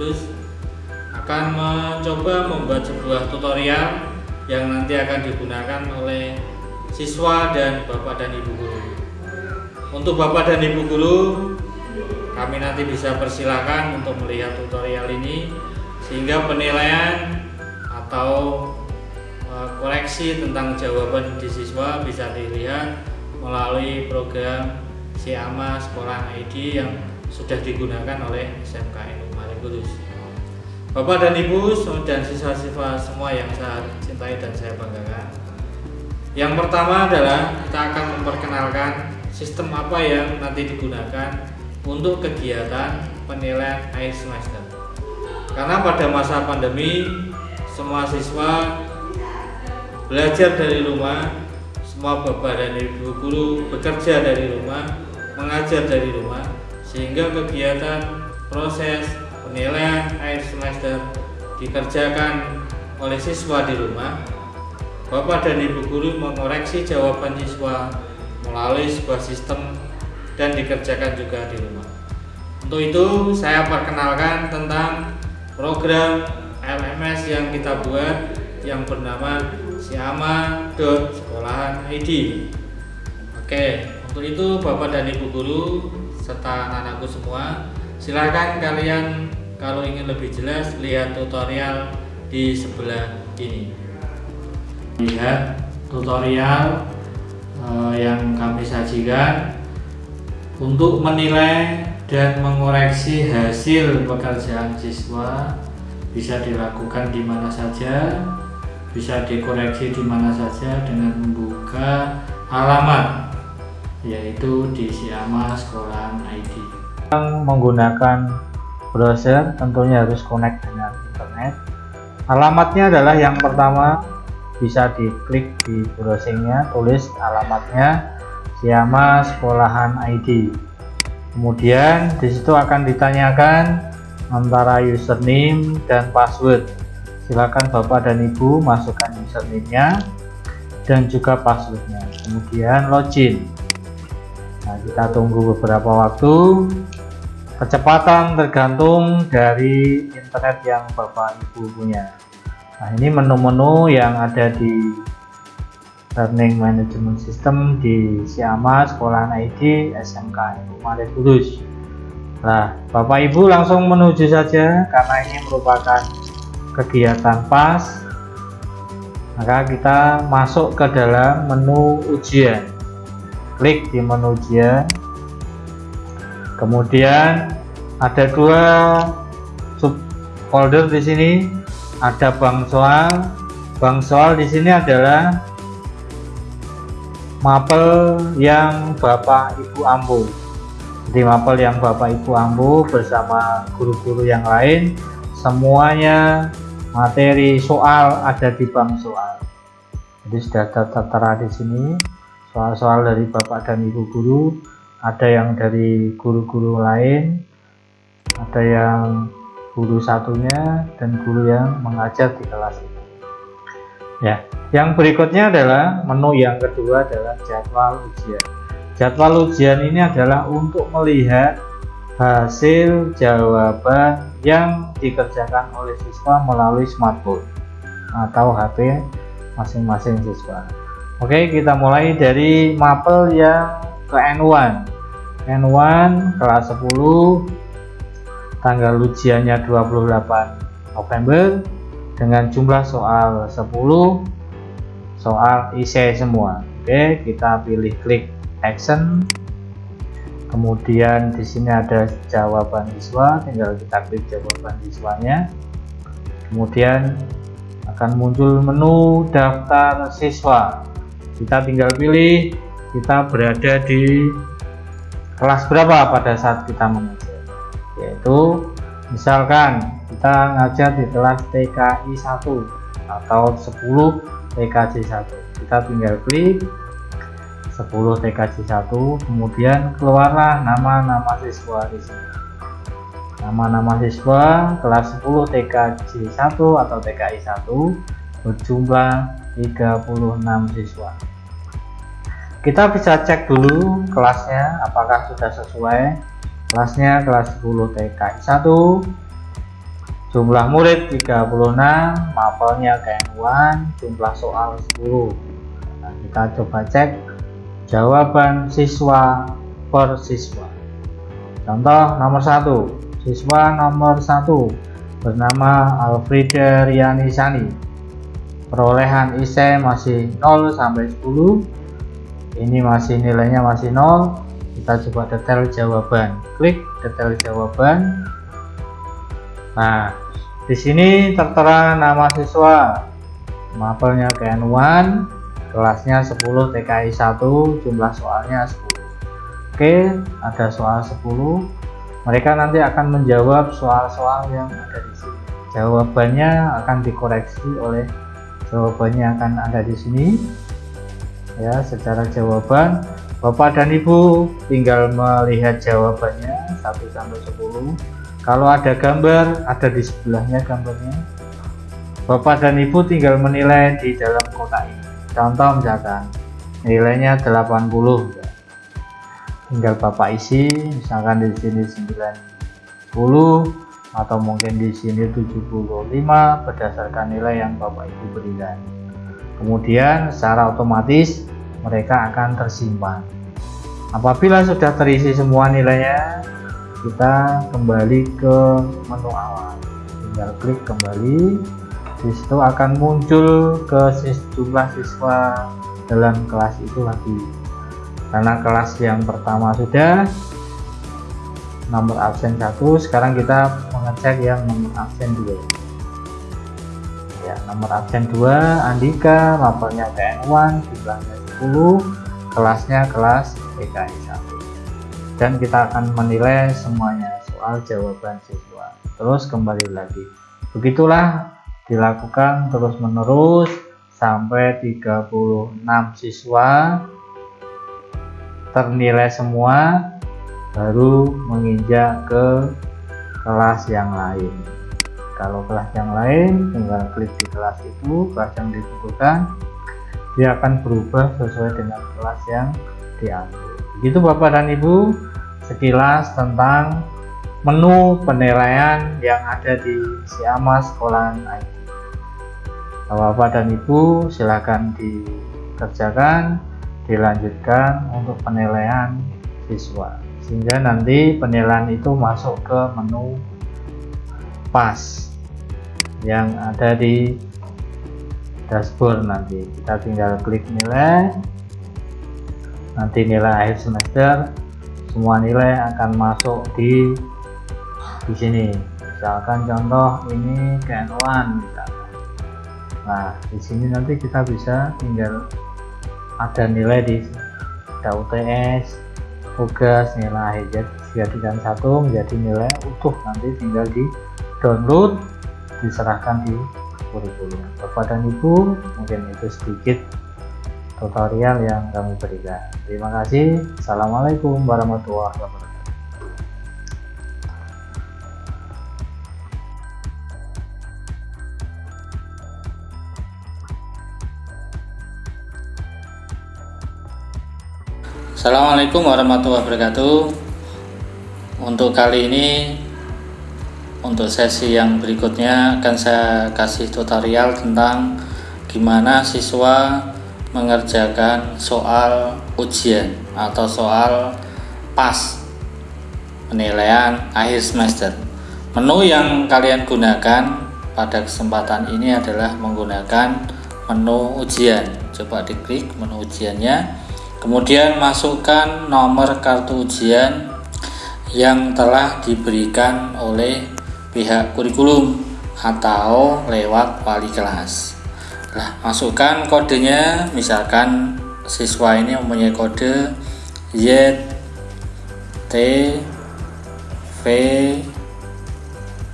Kudus akan mencoba membuat sebuah tutorial yang nanti akan digunakan oleh siswa dan bapak dan ibu guru. Untuk bapak dan ibu guru, kami nanti bisa persilahkan untuk melihat tutorial ini sehingga penilaian atau e, koreksi tentang jawaban di siswa bisa dilihat melalui program Siama Sekolah ID yang sudah digunakan oleh SMK Kudus. Bapak dan Ibu dan siswa-siswa semua yang saya cintai dan saya banggakan. Yang pertama adalah kita akan memperkenalkan sistem apa yang nanti digunakan untuk kegiatan penilaian akhir semester. Karena pada masa pandemi semua siswa belajar dari rumah, semua bapak dan ibu guru bekerja dari rumah, mengajar dari rumah, sehingga kegiatan proses penilaian akhir semester dikerjakan oleh siswa di rumah, Bapak dan Ibu guru mengoreksi jawaban siswa melalui sebuah sistem dan dikerjakan juga di rumah. Untuk itu, saya perkenalkan tentang program LMS yang kita buat yang bernama Siama Sekolahan ID. Oke, untuk itu Bapak dan Ibu guru serta anak-anakku semua, silakan kalian kalau ingin lebih jelas lihat tutorial di sebelah ini. Lihat tutorial uh, yang kami sajikan. Untuk menilai dan mengoreksi hasil pekerjaan siswa bisa dilakukan di mana saja bisa dikoreksi di mana saja dengan membuka alamat yaitu di Siama Sekolahan ID menggunakan browser tentunya harus connect dengan internet. Alamatnya adalah yang pertama bisa diklik di browsingnya tulis alamatnya Siama Sekolahan ID kemudian di situ akan ditanyakan antara username dan password. Silakan bapak dan ibu masukkan username-nya dan juga passwordnya. Kemudian login. Nah kita tunggu beberapa waktu kecepatan tergantung dari internet yang bapak ibu punya. Nah ini menu-menu yang ada di learning management system di Siama sekolahan ID SMK Maret Kudus. Nah bapak ibu langsung menuju saja karena ini merupakan kegiatan pas. Maka kita masuk ke dalam menu ujian. Klik di menu ujian kemudian ada dua subfolder di sini. Ada bank soal. Bank soal di sini adalah mapel yang Bapak Ibu ambu. Jadi mapel yang Bapak Ibu ambu bersama guru-guru yang lain semuanya materi soal ada di bank soal. Jadi sudah tertera di sini soal-soal dari Bapak dan Ibu guru ada yang dari guru-guru lain ada yang guru satunya dan guru yang mengajar di kelas itu ya yang berikutnya adalah menu yang kedua adalah jadwal ujian. Jadwal ujian ini adalah untuk melihat hasil jawaban yang dikerjakan oleh siswa melalui smartphone atau HP masing-masing siswa. Oke kita mulai dari mapel yang ke N1 N1 kelas 10 tanggal ujiannya 28 November. Dengan jumlah soal 10 soal isi semua. Oke kita pilih klik action. Kemudian di sini ada jawaban siswa. Tinggal kita klik jawaban siswanya. Kemudian akan muncul menu daftar siswa. Kita tinggal pilih kita berada di kelas berapa pada saat kita mengajar? Yaitu misalkan kita ngajar di kelas TKI 1 atau 10 TKJ 1 kita tinggal klik 10 TKJ 1 kemudian keluarlah nama-nama siswa di sini. Nama-nama siswa kelas 10 TKJ 1 atau TKI 1 berjumlah 36 siswa kita bisa cek dulu kelasnya apakah sudah sesuai. Kelasnya kelas 10 TKI 1 jumlah murid 36 mapelnya KN1 jumlah soal 10 nah, kita coba cek jawaban siswa per siswa. Contoh nomor satu siswa nomor satu bernama Alfreda Riani Sani perolehan ISE masih 0 sampai 10 ini masih nilainya masih 0 kita coba detail jawaban klik detail jawaban Nah, di sini tertera nama siswa, mapelnya KN1, kelasnya 10 TKI 1, jumlah soalnya 10. Oke, ada soal 10. Mereka nanti akan menjawab soal-soal yang ada di sini. Jawabannya akan dikoreksi oleh jawabannya akan ada di sini. Ya, secara jawaban Bapak dan Ibu tinggal melihat jawabannya 1 sampai 10 kalau ada gambar ada di sebelahnya gambarnya. Bapak dan Ibu tinggal menilai di dalam kotak ini. Contoh misalkan nilainya 80 ya. tinggal Bapak isi misalkan di sini 90 atau mungkin di sini 75 berdasarkan nilai yang Bapak Ibu berikan kemudian secara otomatis mereka akan tersimpan. Apabila sudah terisi semua nilainya kita kembali ke menu awal. Tinggal klik kembali. Di situ akan muncul ke jumlah siswa dalam kelas itu lagi. Karena kelas yang pertama sudah nomor absen satu sekarang kita mengecek yang nomor absen dua nomor absen 2 Andika mapelnya KN1 jumlahnya 10 kelasnya kelas PKI 1 dan kita akan menilai semuanya soal jawaban siswa. Terus kembali lagi. Begitulah dilakukan terus menerus sampai 36 siswa. Ternilai semua baru menginjak ke kelas yang lain kalau kelas yang lain tinggal klik di kelas itu kelas yang dibutuhkan dia akan berubah sesuai dengan kelas yang diambil. Begitu Bapak dan Ibu sekilas tentang menu penilaian yang ada di Siama Sekolahan IT Bapak dan Ibu silakan dikerjakan dilanjutkan untuk penilaian siswa. Sehingga nanti penilaian itu masuk ke menu pas yang ada di dashboard nanti. Kita tinggal klik nilai. Nanti nilai akhir semester semua nilai akan masuk di di sini. Misalkan contoh ini KN1 misalkan. Nah di sini nanti kita bisa tinggal ada nilai di ada UTS tugas nilai akhir. Dijadikan satu menjadi nilai utuh. Nanti tinggal di download diserahkan di kurikulum dan Ibu mungkin itu sedikit tutorial yang kami berikan. Terima kasih. Assalamualaikum warahmatullahi wabarakatuh. Assalamualaikum warahmatullahi wabarakatuh Untuk kali ini Untuk sesi yang berikutnya akan saya kasih tutorial tentang Gimana siswa mengerjakan soal ujian atau soal pas penilaian akhir semester. Menu yang kalian gunakan pada kesempatan ini adalah menggunakan menu ujian. Coba diklik menu ujiannya. Kemudian masukkan nomor kartu ujian yang telah diberikan oleh pihak kurikulum atau lewat wali kelas Nah, masukkan kodenya, misalkan siswa ini mempunyai kode Y T V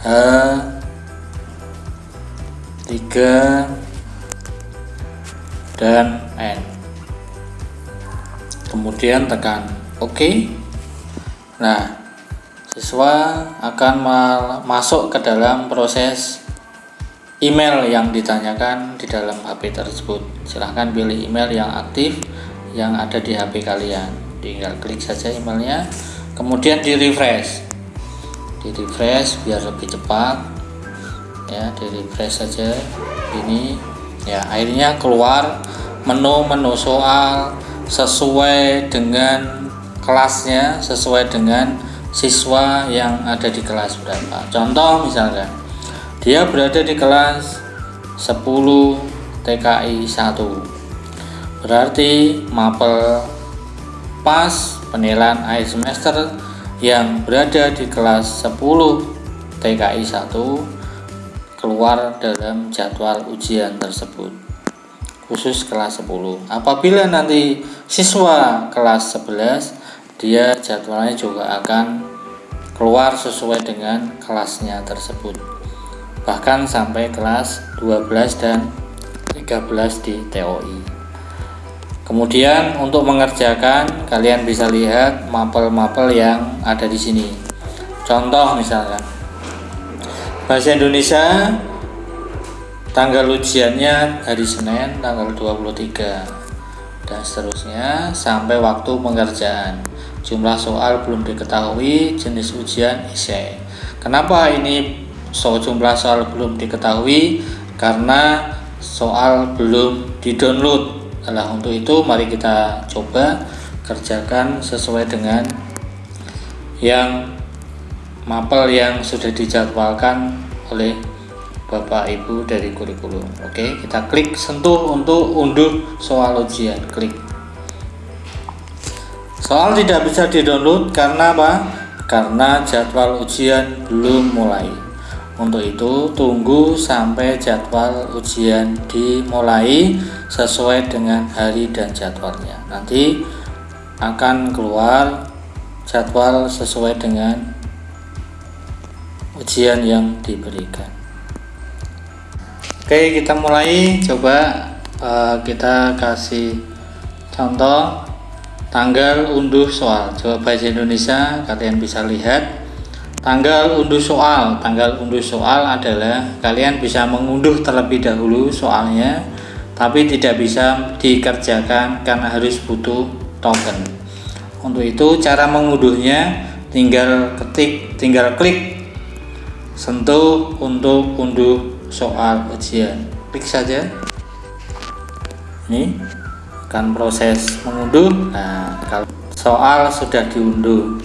H 3 dan N. Kemudian tekan OK. Nah, siswa akan masuk ke dalam proses email yang ditanyakan di dalam HP tersebut. Silahkan pilih email yang aktif yang ada di HP kalian. Tinggal klik saja emailnya kemudian di refresh. Di refresh biar lebih cepat. Ya di refresh saja. Ini ya akhirnya keluar menu-menu soal sesuai dengan kelasnya sesuai dengan siswa yang ada di kelas berapa. Contoh misalkan dia berada di kelas 10 TKI 1 berarti mapel pas penilaian akhir semester yang berada di kelas 10 TKI 1 keluar dalam jadwal ujian tersebut khusus kelas 10 apabila nanti siswa kelas 11 dia jadwalnya juga akan keluar sesuai dengan kelasnya tersebut. Bahkan sampai kelas 12 dan 13 di TOI kemudian untuk mengerjakan kalian bisa lihat mapel-mapel yang ada di sini. Contoh misalkan Bahasa Indonesia tanggal ujiannya hari Senin tanggal 23 dan seterusnya sampai waktu pengerjaan jumlah soal belum diketahui jenis ujian essay kenapa ini so jumlah soal belum diketahui? Karena soal belum di-download. Nah untuk itu mari kita coba kerjakan sesuai dengan yang mapel yang sudah dijadwalkan oleh Bapak Ibu dari kurikulum. Oke kita klik sentuh untuk unduh soal ujian. Klik soal tidak bisa di download karena apa? karena jadwal ujian belum mulai. Untuk itu tunggu sampai jadwal ujian dimulai sesuai dengan hari dan jadwalnya. Nanti akan keluar jadwal sesuai dengan ujian yang diberikan. Oke kita mulai. Coba uh, kita kasih contoh tanggal unduh soal coba bahasa Indonesia kalian bisa lihat. Tanggal unduh soal tanggal unduh soal adalah kalian bisa mengunduh terlebih dahulu soalnya tapi tidak bisa dikerjakan karena harus butuh token. Untuk itu cara mengunduhnya tinggal ketik tinggal klik sentuh untuk unduh soal ujian. Klik saja. Ini akan proses mengunduh. Nah kalau soal sudah diunduh